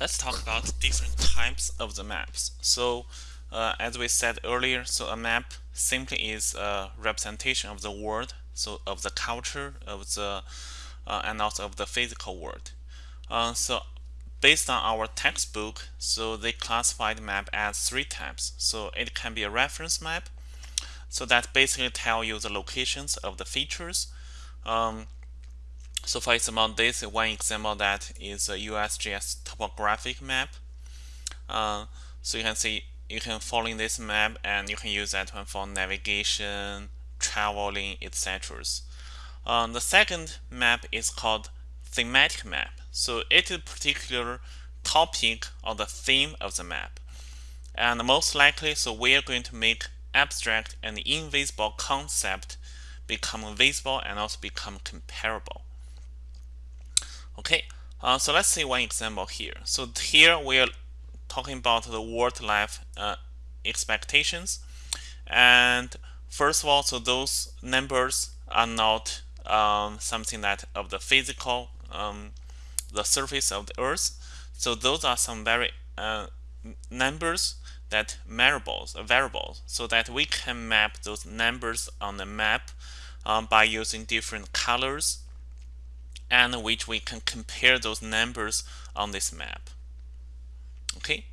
let's talk about different types of the maps. So uh, as we said earlier, so a map simply is a representation of the world, so of the culture, of the uh, and also of the physical world. Uh, so based on our textbook, so they classified map as three types. So it can be a reference map, so that basically tell you the locations of the features. Um, so for example, this one example that is a USGS topographic map. Uh, so you can see you can follow in this map and you can use that one for navigation, traveling, etc. Uh, the second map is called thematic map. So it is a particular topic or the theme of the map. And most likely, so we are going to make abstract and invisible concept become visible and also become comparable. Okay, uh, so let's see one example here. So here we are talking about the world life uh, expectations. And first of all, so those numbers are not um, something that of the physical, um, the surface of the earth. So those are some very uh, numbers that variables, uh, variables, so that we can map those numbers on the map um, by using different colors and which we can compare those numbers on this map. Okay.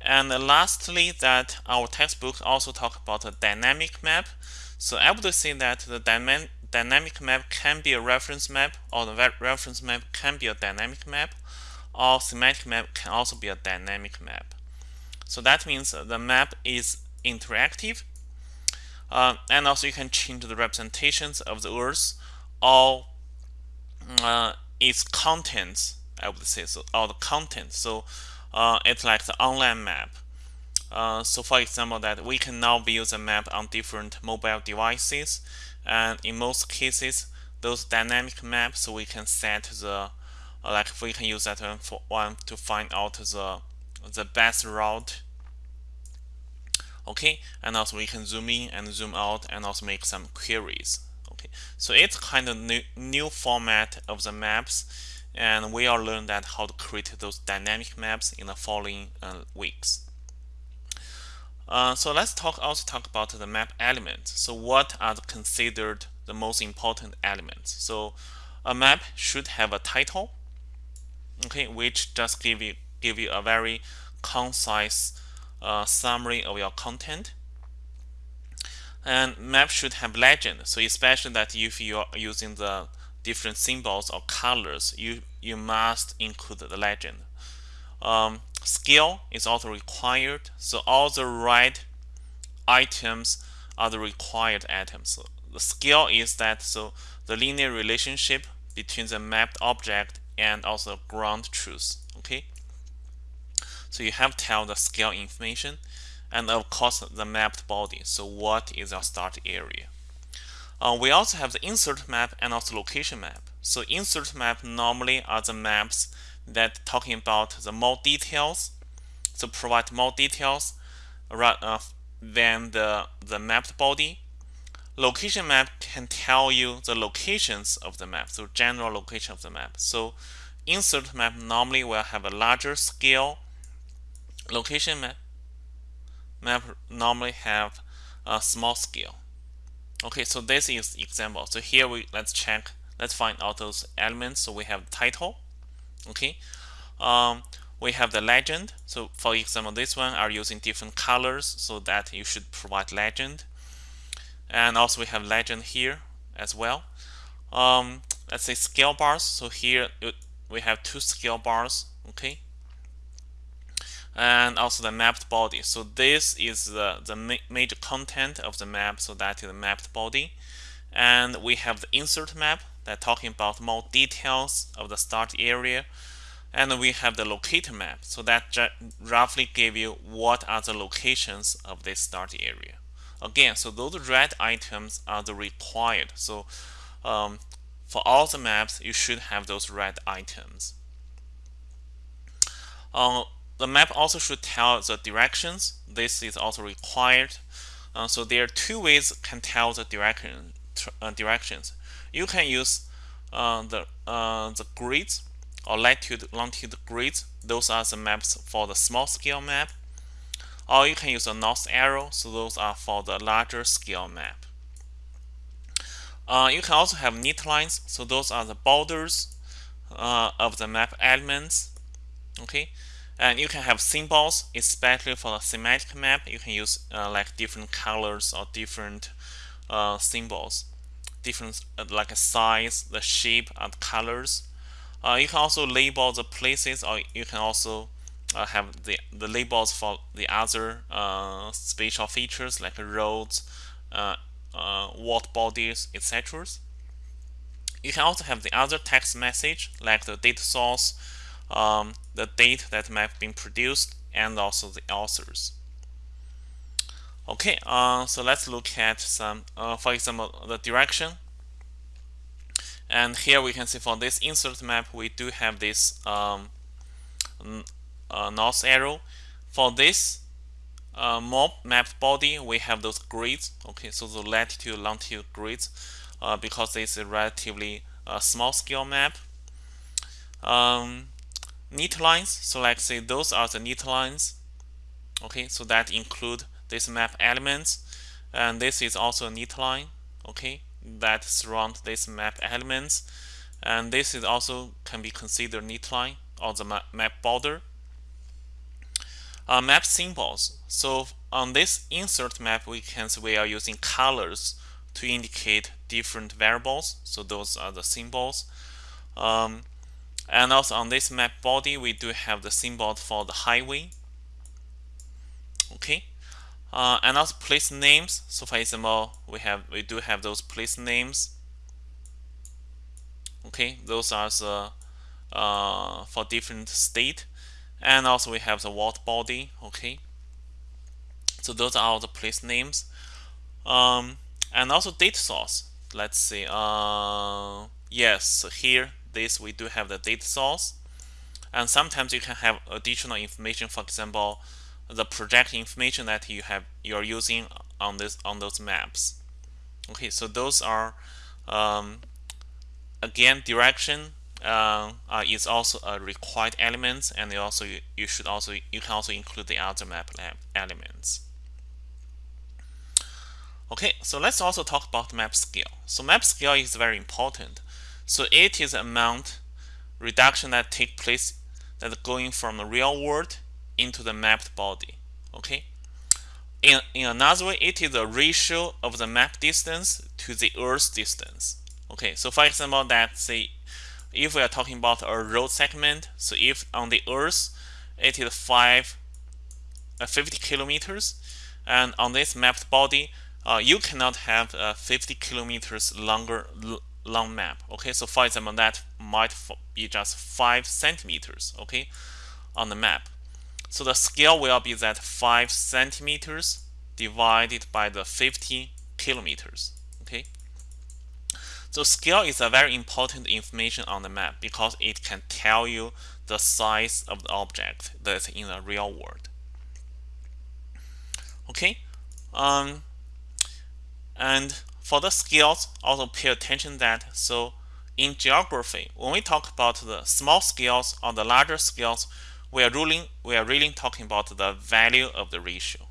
And lastly, that our textbook also talk about a dynamic map. So I would say that the dynamic map can be a reference map, or the reference map can be a dynamic map, or thematic map can also be a dynamic map. So that means the map is interactive, uh, and also you can change the representations of the Earth or uh, its contents, I would say, so all the content. So uh, it's like the online map. Uh, so for example, that we can now view the map on different mobile devices, and in most cases, those dynamic maps, so we can set the uh, like we can use that one for one to find out the the best route. Okay, and also we can zoom in and zoom out, and also make some queries. So it's kind of new, new format of the maps, and we will learn that how to create those dynamic maps in the following uh, weeks. Uh, so let's talk also talk about the map elements. So what are considered the most important elements? So a map should have a title, okay, which just give you give you a very concise uh, summary of your content. And map should have legend. So especially that if you are using the different symbols or colors, you, you must include the legend. Um, scale is also required. So all the right items are the required items. So the scale is that so the linear relationship between the mapped object and also ground truth. Okay. So you have to tell the scale information and of course the mapped body. So what is our start area? Uh, we also have the insert map and also location map. So insert map normally are the maps that talking about the more details, so provide more details uh, than the, the mapped body. Location map can tell you the locations of the map, so general location of the map. So insert map normally will have a larger scale. Location map map normally have a small scale. Okay, so this is example. So here we let's check, let's find out those elements. So we have title. Okay, um, we have the legend. So for example, this one are using different colors so that you should provide legend. And also we have legend here as well. Um, let's say scale bars. So here we have two scale bars. Okay, and also the mapped body. So this is the, the ma major content of the map, so that is the mapped body. And we have the insert map that talking about more details of the start area. And we have the locator map, so that roughly give you what are the locations of this start area. Again, so those red items are the required. So um, for all the maps, you should have those red items. Uh, the map also should tell the directions. This is also required. Uh, so there are two ways can tell the direction uh, directions. You can use uh, the uh, the grids. or latitude longitude grids. Those are the maps for the small scale map. Or you can use a north arrow. So those are for the larger scale map. Uh, you can also have neat lines. So those are the borders uh, of the map elements. Okay, and you can have symbols, especially for the thematic map. You can use uh, like different colors or different uh, symbols, different uh, like a size, the shape, and colors. Uh, you can also label the places, or you can also uh, have the the labels for the other uh, spatial features like roads, water bodies, etc. You can also have the other text message like the data source um, the date that have been produced, and also the authors. Okay, uh, so let's look at some, uh, for example, the direction. And here we can see for this insert map, we do have this um, uh, north arrow. For this uh, map body, we have those grids. Okay, so the latitude, longitude grids, uh, because it's a relatively uh, small scale map. Um, neat lines. So like say those are the neat lines. Okay, so that include this map elements. And this is also a neat line, okay, that surround this map elements. And this is also can be considered neat line or the map border. Uh, map symbols. So on this insert map, we can see we are using colors to indicate different variables. So those are the symbols. Um, and also on this map body, we do have the symbol for the highway. Okay. Uh, and also place names. So for example, we have we do have those place names. Okay, those are the uh, for different state, and also we have the water body. Okay, so those are all the place names, um, and also data source. Let's see. Uh, yes, here this we do have the data source. And sometimes you can have additional information for example the project information that you have you're using on this on those maps. Okay so those are um, again direction uh, uh, is also a required element and you also you should also you can also include the other map elements. Okay so let's also talk about map scale. So map scale is very important so it is amount reduction that take place that going from the real world into the mapped body. Okay. In, in another way, it is the ratio of the map distance to the Earth distance. Okay, so for example, that say if we are talking about a road segment, so if on the Earth it is five, uh, 50 kilometers, and on this mapped body, uh, you cannot have uh, 50 kilometers longer long map. Okay, so for example, that might be just five centimeters. Okay, on the map. So the scale will be that five centimeters divided by the 50 kilometers. Okay. So scale is a very important information on the map because it can tell you the size of the object that's in the real world. Okay. Um, and for the scales, also pay attention that so in geography, when we talk about the small scales or the larger scales, we are ruling we are really talking about the value of the ratio.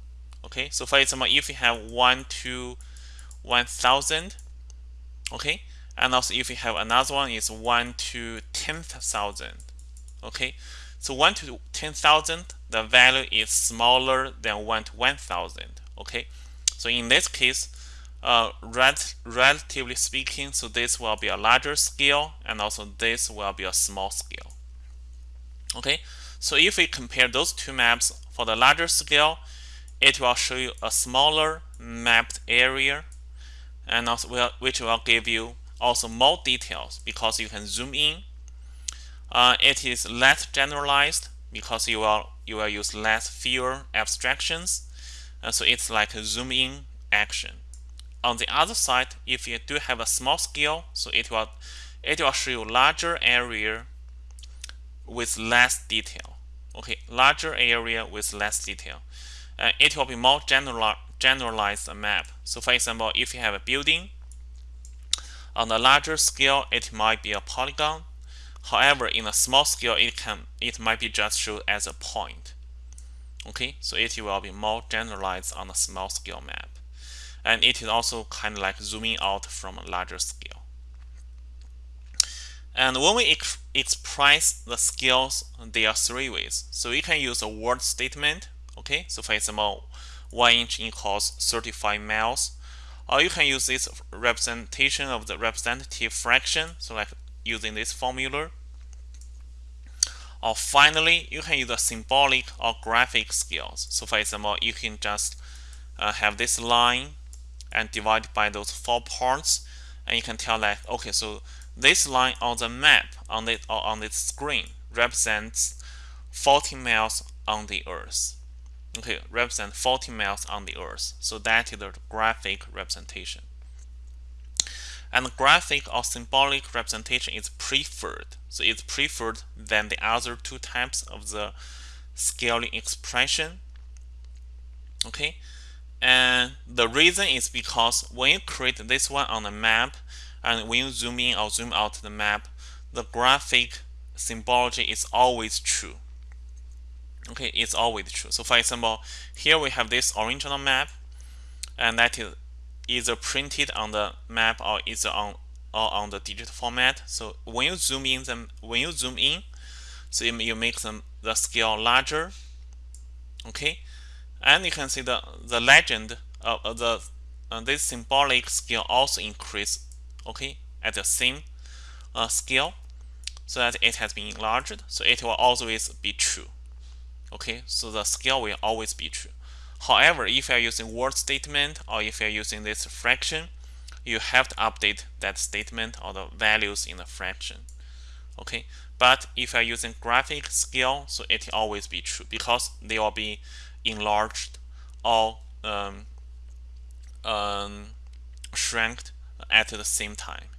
Okay, so for example, if you have one to one thousand, okay, and also if you have another one is one to ten thousand, okay, so one to ten thousand, the value is smaller than one to one thousand. Okay, so in this case, uh, rel relatively speaking, so this will be a larger scale and also this will be a small scale. Okay, so if we compare those two maps for the larger scale, it will show you a smaller mapped area and also will, which will give you also more details because you can zoom in. Uh, it is less generalized because you will you will use less fewer abstractions. Uh, so it's like a zoom in action. On the other side, if you do have a small scale, so it will it will show you larger area with less detail. Okay, larger area with less detail. Uh, it will be more general, generalized map. So for example, if you have a building, on a larger scale, it might be a polygon. However, in a small scale, it can it might be just shown as a point. Okay, so it will be more generalized on a small scale map, and it is also kind of like zooming out from a larger scale. And when we ex express the scales, there are three ways. So you can use a word statement. Okay, so for example, one inch equals 35 miles. Or you can use this representation of the representative fraction, so like using this formula. Or finally, you can use a symbolic or graphic scales. So for example, you can just uh, have this line and divide by those four parts, and you can tell that okay, so this line on the map on the or on this screen represents 40 miles on the Earth. Okay, represent 40 miles on the Earth. So that is the graphic representation. And graphic or symbolic representation is preferred. So it's preferred than the other two types of the scaling expression. Okay, and the reason is because when you create this one on the map, and when you zoom in or zoom out the map, the graphic symbology is always true. Okay, it's always true. So for example, here we have this original map, and that is either printed on the map or either on or on the digital format. So when you zoom in them, when you zoom in, so you, make them the scale larger. Okay, and you can see the the legend of the uh, this symbolic scale also increase okay at the same uh, scale so that it has been enlarged so it will always be true okay so the scale will always be true. However if you are using word statement or if you are using this fraction you have to update that statement or the values in the fraction okay. But if you are using graphic scale so it will always be true because they will be enlarged or um, um, at the same time